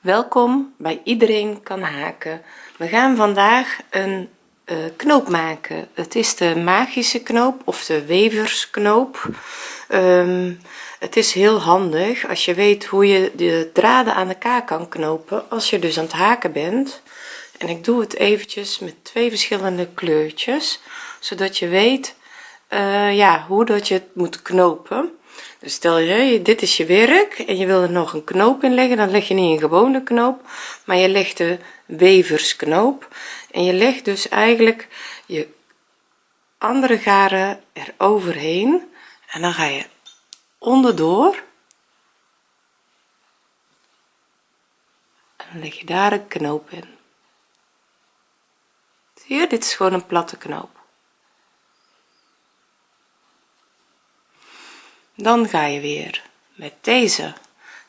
welkom bij iedereen kan haken. We gaan vandaag een uh, knoop maken. Het is de magische knoop of de weversknoop. Um, het is heel handig als je weet hoe je de draden aan elkaar kan knopen als je dus aan het haken bent. En ik doe het eventjes met twee verschillende kleurtjes zodat je weet uh, ja hoe dat je het moet knopen dus stel je dit is je werk en je wil er nog een knoop in leggen dan leg je niet een gewone knoop maar je legt de weversknoop en je legt dus eigenlijk je andere garen er overheen en dan ga je onderdoor. En dan leg je daar een knoop in. Zie je dit is gewoon een platte knoop dan ga je weer met deze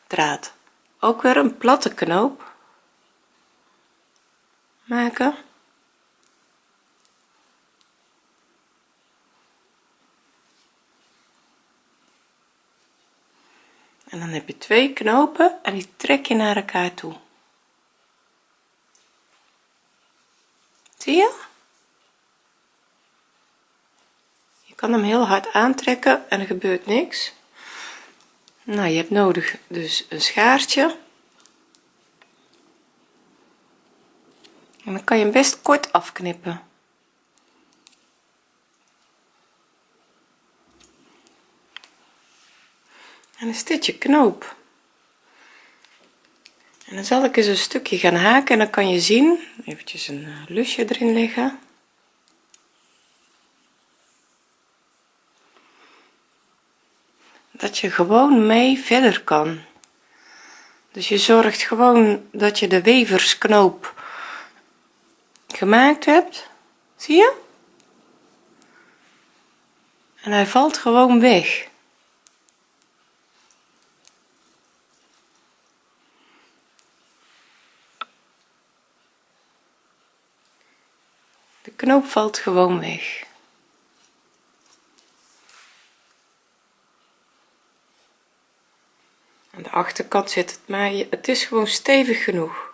draad ook weer een platte knoop maken. En dan heb je twee knopen en die trek je naar elkaar toe. Zie je kan hem heel hard aantrekken en er gebeurt niks. Nou je hebt nodig dus een schaartje. En dan kan je hem best kort afknippen. En dan dit je knoop. En dan zal ik eens een stukje gaan haken en dan kan je zien eventjes een eh, lusje erin leggen dat je gewoon mee verder kan. Dus je zorgt gewoon dat je de weversknoop gemaakt hebt. Zie je? En hij valt gewoon weg. De knoop valt gewoon weg aan de achterkant zit het maar het is gewoon stevig genoeg.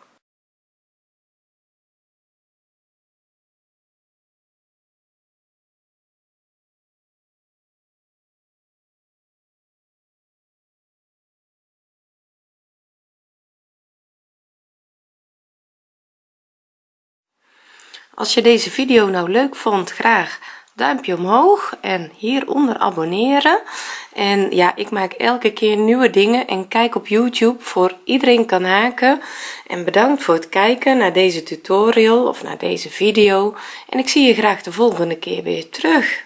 Als je deze video nou leuk vond graag duimpje omhoog en hieronder abonneren. En ja ik maak elke keer nieuwe dingen en kijk op youtube voor iedereen kan haken. En bedankt voor het kijken naar deze tutorial of naar deze video. En ik zie je graag de volgende keer weer terug